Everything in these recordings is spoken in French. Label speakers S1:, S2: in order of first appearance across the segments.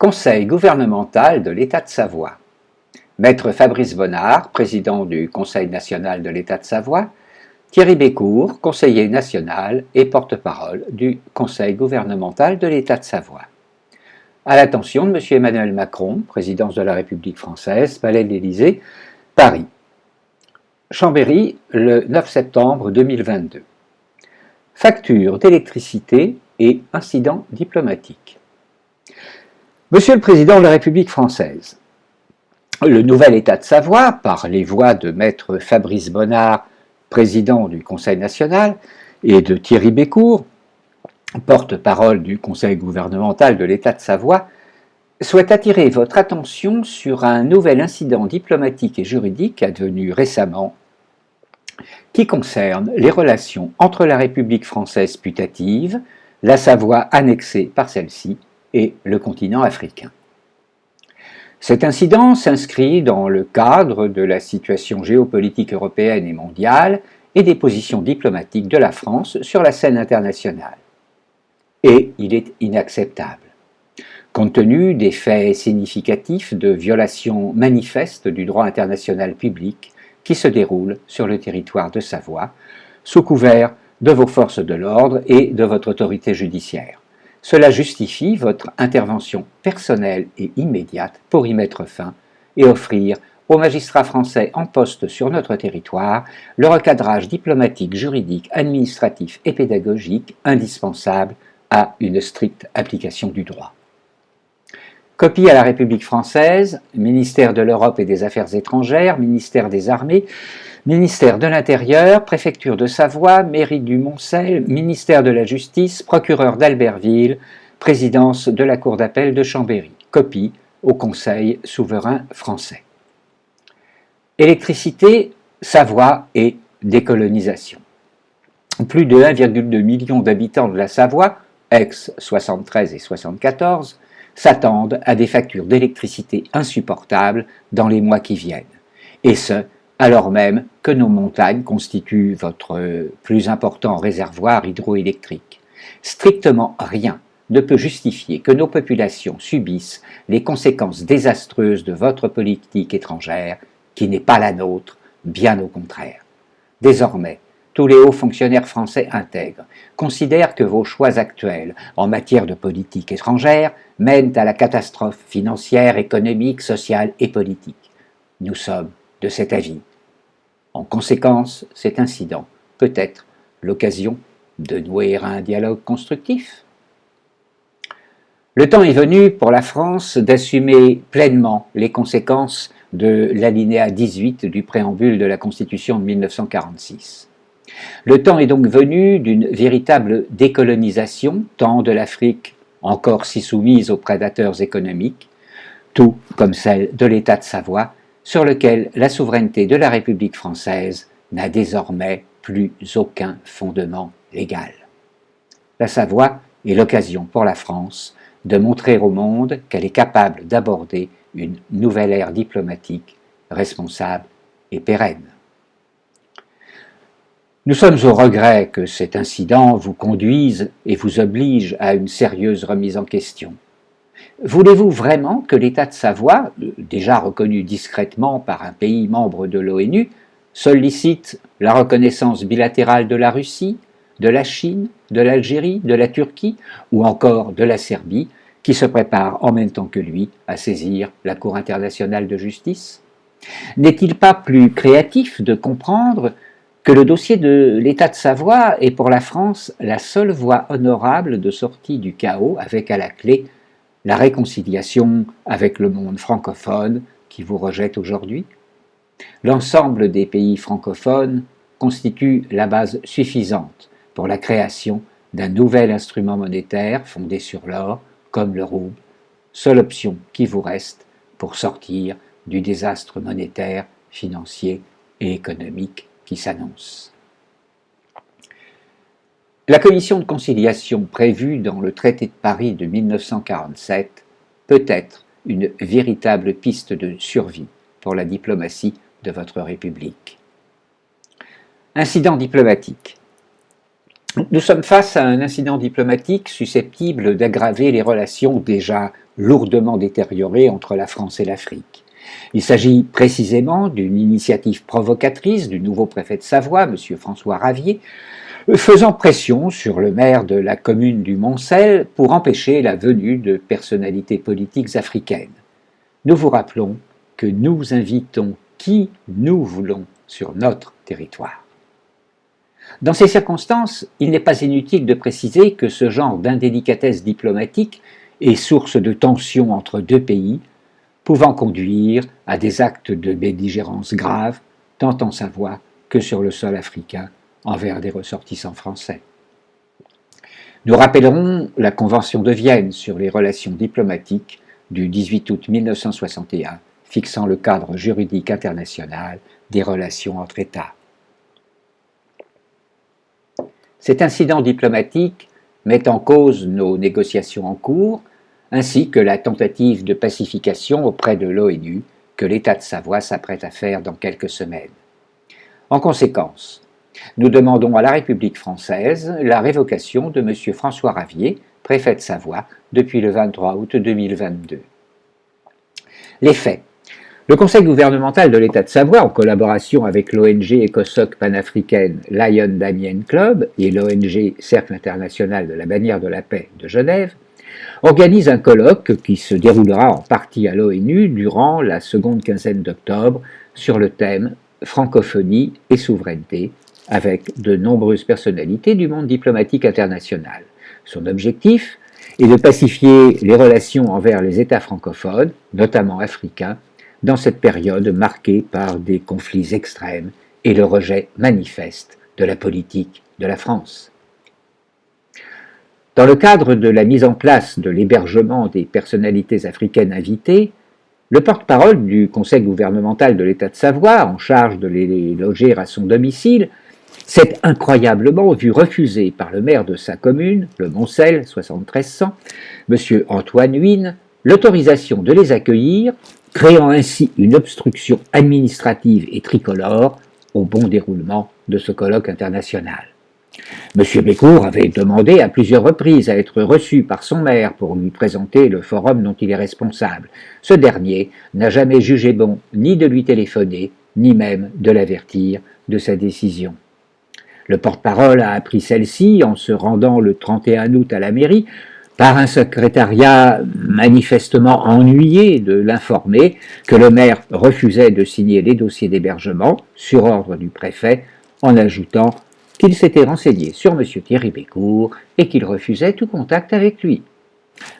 S1: Conseil gouvernemental de l'État de Savoie. Maître Fabrice Bonnard, président du Conseil national de l'État de Savoie, Thierry Bécourt, conseiller national et porte-parole du Conseil gouvernemental de l'État de Savoie. À l'attention de M. Emmanuel Macron, présidence de la République française, Palais de l'Élysée, Paris. Chambéry, le 9 septembre 2022. Facture d'électricité et incident diplomatique. Monsieur le Président de la République française, le nouvel État de Savoie, par les voix de Maître Fabrice Bonnard, président du Conseil national, et de Thierry Bécourt, porte-parole du Conseil gouvernemental de l'État de Savoie, souhaite attirer votre attention sur un nouvel incident diplomatique et juridique advenu récemment qui concerne les relations entre la République française putative, la Savoie annexée par celle-ci et le continent africain. Cet incident s'inscrit dans le cadre de la situation géopolitique européenne et mondiale et des positions diplomatiques de la France sur la scène internationale. Et il est inacceptable. Compte tenu des faits significatifs de violations manifestes du droit international public qui se déroulent sur le territoire de Savoie, sous couvert de vos forces de l'ordre et de votre autorité judiciaire. Cela justifie votre intervention personnelle et immédiate pour y mettre fin et offrir aux magistrats français en poste sur notre territoire le recadrage diplomatique, juridique, administratif et pédagogique indispensable à une stricte application du droit. Copie à la République française, ministère de l'Europe et des Affaires étrangères, ministère des Armées, ministère de l'Intérieur, préfecture de Savoie, mairie du Montcel, ministère de la Justice, procureur d'Albertville, présidence de la Cour d'appel de Chambéry. Copie au Conseil souverain français. Électricité, Savoie et décolonisation. Plus de 1,2 million d'habitants de la Savoie, ex 73 et 74, s'attendent à des factures d'électricité insupportables dans les mois qui viennent. Et ce, alors même que nos montagnes constituent votre plus important réservoir hydroélectrique. Strictement rien ne peut justifier que nos populations subissent les conséquences désastreuses de votre politique étrangère, qui n'est pas la nôtre, bien au contraire. Désormais, tous les hauts fonctionnaires français intègres considèrent que vos choix actuels en matière de politique étrangère mènent à la catastrophe financière, économique, sociale et politique. Nous sommes de cet avis. En conséquence, cet incident peut être l'occasion de nouer un dialogue constructif. Le temps est venu pour la France d'assumer pleinement les conséquences de l'alinéa 18 du préambule de la Constitution de 1946. Le temps est donc venu d'une véritable décolonisation, tant de l'Afrique, encore si soumise aux prédateurs économiques, tout comme celle de l'État de Savoie, sur lequel la souveraineté de la République française n'a désormais plus aucun fondement légal. La Savoie est l'occasion pour la France de montrer au monde qu'elle est capable d'aborder une nouvelle ère diplomatique responsable et pérenne. Nous sommes au regret que cet incident vous conduise et vous oblige à une sérieuse remise en question. Voulez-vous vraiment que l'État de Savoie, déjà reconnu discrètement par un pays membre de l'ONU, sollicite la reconnaissance bilatérale de la Russie, de la Chine, de l'Algérie, de la Turquie ou encore de la Serbie, qui se prépare en même temps que lui à saisir la Cour internationale de justice? N'est-il pas plus créatif de comprendre que le dossier de l'État de Savoie est pour la France la seule voie honorable de sortie du chaos avec à la clé la réconciliation avec le monde francophone qui vous rejette aujourd'hui. L'ensemble des pays francophones constitue la base suffisante pour la création d'un nouvel instrument monétaire fondé sur l'or, comme le rouble, seule option qui vous reste pour sortir du désastre monétaire, financier et économique s'annonce. La commission de conciliation prévue dans le traité de Paris de 1947 peut être une véritable piste de survie pour la diplomatie de votre République. Incident diplomatique. Nous sommes face à un incident diplomatique susceptible d'aggraver les relations déjà lourdement détériorées entre la France et l'Afrique. Il s'agit précisément d'une initiative provocatrice du nouveau préfet de Savoie, M. François Ravier, faisant pression sur le maire de la commune du Montcel pour empêcher la venue de personnalités politiques africaines. Nous vous rappelons que nous invitons qui nous voulons sur notre territoire. Dans ces circonstances, il n'est pas inutile de préciser que ce genre d'indélicatesse diplomatique est source de tensions entre deux pays, pouvant conduire à des actes de belligérance graves, tant en Savoie que sur le sol africain envers des ressortissants français. Nous rappellerons la Convention de Vienne sur les relations diplomatiques du 18 août 1961 fixant le cadre juridique international des relations entre États. Cet incident diplomatique met en cause nos négociations en cours, ainsi que la tentative de pacification auprès de l'ONU que l'État de Savoie s'apprête à faire dans quelques semaines. En conséquence, nous demandons à la République française la révocation de M. François Ravier, préfet de Savoie, depuis le 23 août 2022. Les faits le Conseil gouvernemental de l'État de Savoie, en collaboration avec l'ONG écosoc panafricaine Lion Damien Club et l'ONG Cercle international de la bannière de la paix de Genève, organise un colloque qui se déroulera en partie à l'ONU durant la seconde quinzaine d'octobre sur le thème Francophonie et souveraineté avec de nombreuses personnalités du monde diplomatique international. Son objectif est de pacifier les relations envers les États francophones, notamment africains, dans cette période marquée par des conflits extrêmes et le rejet manifeste de la politique de la France. Dans le cadre de la mise en place de l'hébergement des personnalités africaines invitées, le porte-parole du Conseil gouvernemental de l'État de Savoie, en charge de les loger à son domicile, s'est incroyablement vu refuser par le maire de sa commune, le Montcel, 7300, M. Antoine Huyn, l'autorisation de les accueillir créant ainsi une obstruction administrative et tricolore au bon déroulement de ce colloque international. M. Bécourt avait demandé à plusieurs reprises à être reçu par son maire pour lui présenter le forum dont il est responsable. Ce dernier n'a jamais jugé bon ni de lui téléphoner, ni même de l'avertir de sa décision. Le porte-parole a appris celle-ci en se rendant le 31 août à la mairie par un secrétariat manifestement ennuyé de l'informer que le maire refusait de signer les dossiers d'hébergement sur ordre du préfet en ajoutant qu'il s'était renseigné sur M. Thierry Bécourt et qu'il refusait tout contact avec lui.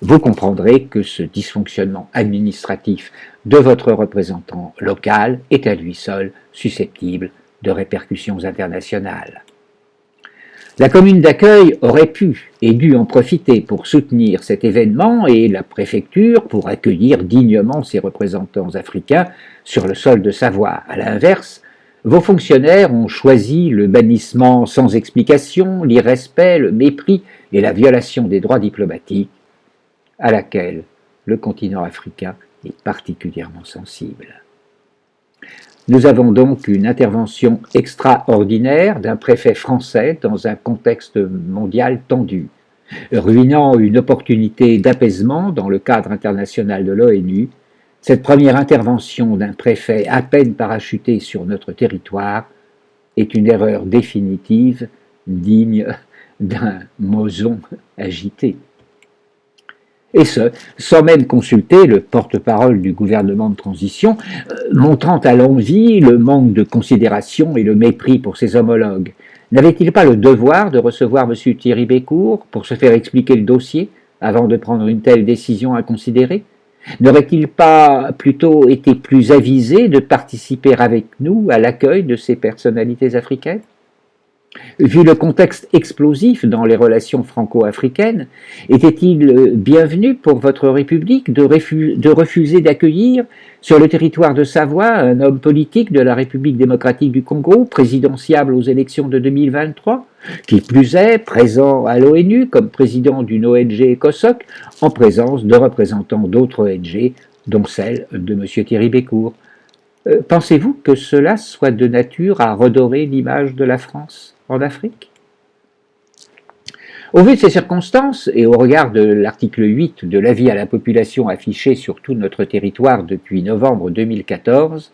S1: Vous comprendrez que ce dysfonctionnement administratif de votre représentant local est à lui seul susceptible de répercussions internationales. La commune d'accueil aurait pu et dû en profiter pour soutenir cet événement et la préfecture pour accueillir dignement ses représentants africains sur le sol de Savoie. À l'inverse, vos fonctionnaires ont choisi le bannissement sans explication, l'irrespect, le mépris et la violation des droits diplomatiques à laquelle le continent africain est particulièrement sensible. Nous avons donc une intervention extraordinaire d'un préfet français dans un contexte mondial tendu, ruinant une opportunité d'apaisement dans le cadre international de l'ONU. Cette première intervention d'un préfet à peine parachuté sur notre territoire est une erreur définitive digne d'un moson agité et ce, sans même consulter le porte-parole du gouvernement de transition, euh, montrant à l'envie le manque de considération et le mépris pour ses homologues. N'avait-il pas le devoir de recevoir M. Thierry Bécourt pour se faire expliquer le dossier avant de prendre une telle décision à considérer? N'aurait-il pas plutôt été plus avisé de participer avec nous à l'accueil de ces personnalités africaines? Vu le contexte explosif dans les relations franco-africaines, était-il bienvenu pour votre République de, refuser d'accueillir sur le territoire de Savoie un homme politique de la République démocratique du Congo, présidentiable aux élections de 2023, qui plus est présent à l'ONU comme président d'une ONG ECOSOC, en présence de représentants d'autres ONG, dont celle de M. Thierry Bécourt? Euh, Pensez-vous que cela soit de nature à redorer l'image de la France? En Afrique Au vu de ces circonstances, et au regard de l'article 8 de l'avis à la population affiché sur tout notre territoire depuis novembre 2014,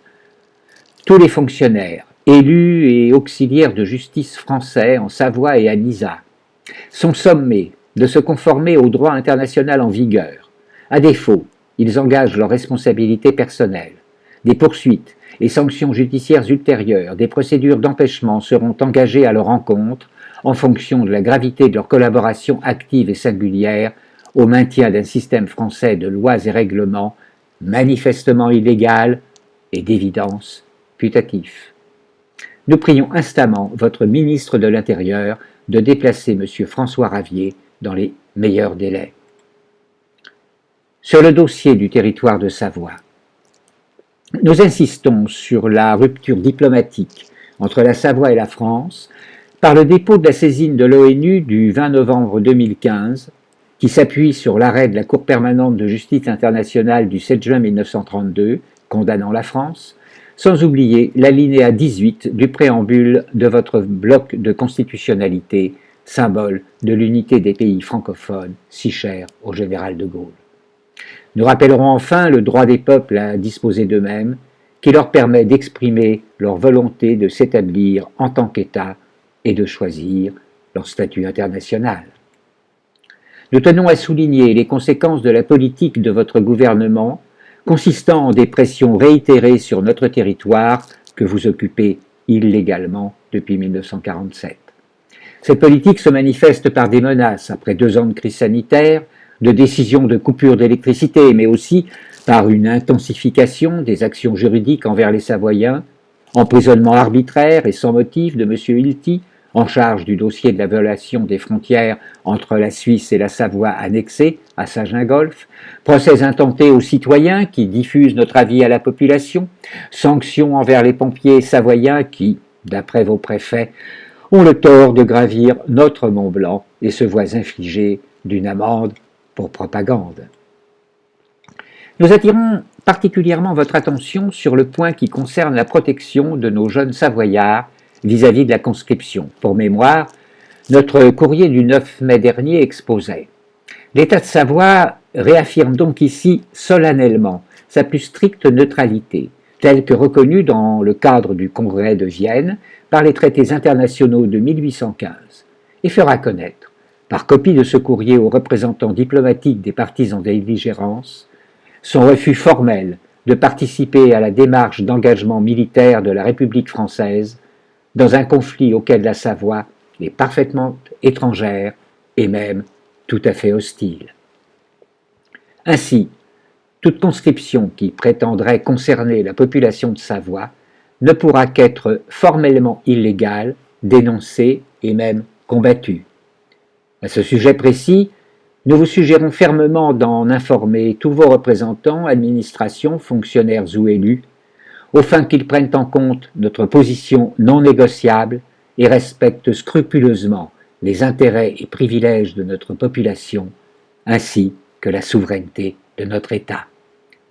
S1: tous les fonctionnaires, élus et auxiliaires de justice français en Savoie et à Nisa, sont sommés de se conformer au droit international en vigueur. À défaut, ils engagent leurs responsabilités personnelles. Des poursuites et sanctions judiciaires ultérieures, des procédures d'empêchement seront engagées à leur encontre en fonction de la gravité de leur collaboration active et singulière au maintien d'un système français de lois et règlements manifestement illégal et d'évidence putatif. Nous prions instamment votre ministre de l'Intérieur de déplacer M. François Ravier dans les meilleurs délais. Sur le dossier du territoire de Savoie, nous insistons sur la rupture diplomatique entre la Savoie et la France par le dépôt de la saisine de l'ONU du 20 novembre 2015, qui s'appuie sur l'arrêt de la Cour permanente de justice internationale du 7 juin 1932, condamnant la France, sans oublier l'alinéa 18 du préambule de votre bloc de constitutionnalité, symbole de l'unité des pays francophones, si cher au général de Gaulle. Nous rappellerons enfin le droit des peuples à disposer d'eux-mêmes, qui leur permet d'exprimer leur volonté de s'établir en tant qu'État et de choisir leur statut international. Nous tenons à souligner les conséquences de la politique de votre gouvernement consistant en des pressions réitérées sur notre territoire que vous occupez illégalement depuis 1947. Cette politique se manifeste par des menaces après deux ans de crise sanitaire, de décisions de coupure d'électricité, mais aussi par une intensification des actions juridiques envers les Savoyens, emprisonnement arbitraire et sans motif de M. Hilty, en charge du dossier de la violation des frontières entre la Suisse et la Savoie annexée à Saint-Gingolf, procès intentés aux citoyens qui diffusent notre avis à la population, sanctions envers les pompiers savoyens qui, d'après vos préfets, ont le tort de gravir notre Mont Blanc et se voient infliger d'une amende propagande. Nous attirons particulièrement votre attention sur le point qui concerne la protection de nos jeunes Savoyards vis-à-vis de la conscription. Pour mémoire, notre courrier du 9 mai dernier exposait L'État de Savoie réaffirme donc ici solennellement sa plus stricte neutralité, telle que reconnue dans le cadre du Congrès de Vienne par les traités internationaux de 1815, et fera connaître, par copie de ce courrier aux représentants diplomatiques des partis en son refus formel de participer à la démarche d'engagement militaire de la République française dans un conflit auquel la Savoie est parfaitement étrangère et même tout à fait hostile. Ainsi, toute conscription qui prétendrait concerner la population de Savoie ne pourra qu'être formellement illégale, dénoncée et même combattue. À ce sujet précis, nous vous suggérons fermement d'en informer tous vos représentants, administrations, fonctionnaires ou élus, au fin qu'ils prennent en compte notre position non négociable et respectent scrupuleusement les intérêts et privilèges de notre population, ainsi que la souveraineté de notre État.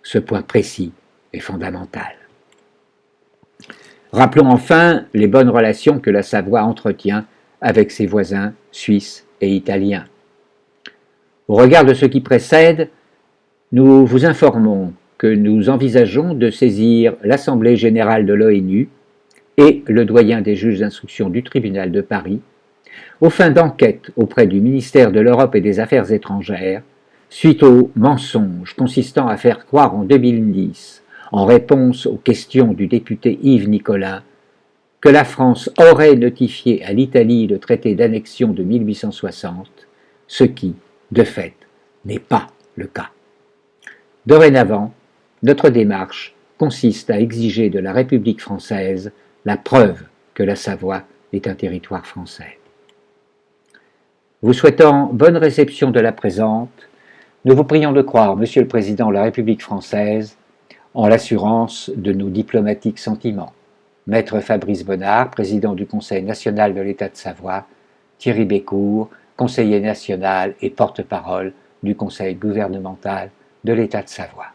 S1: Ce point précis est fondamental. Rappelons enfin les bonnes relations que la Savoie entretient avec ses voisins suisses et italiens. Au regard de ce qui précède, nous vous informons que nous envisageons de saisir l'Assemblée générale de l'ONU et le doyen des juges d'instruction du tribunal de Paris, aux fins d'enquête auprès du ministère de l'Europe et des Affaires étrangères, suite au mensonge consistant à faire croire en 2010, en réponse aux questions du député Yves Nicolas, que la France aurait notifié à l'Italie le traité d'annexion de 1860, ce qui, de fait, n'est pas le cas. Dorénavant, notre démarche consiste à exiger de la République française la preuve que la Savoie est un territoire français. Vous souhaitant bonne réception de la présente, nous vous prions de croire, Monsieur le Président de la République française, en l'assurance de nos diplomatiques sentiments. Maître Fabrice Bonnard, président du Conseil national de l'État de Savoie, Thierry Bécourt, conseiller national et porte-parole du Conseil gouvernemental de l'État de Savoie.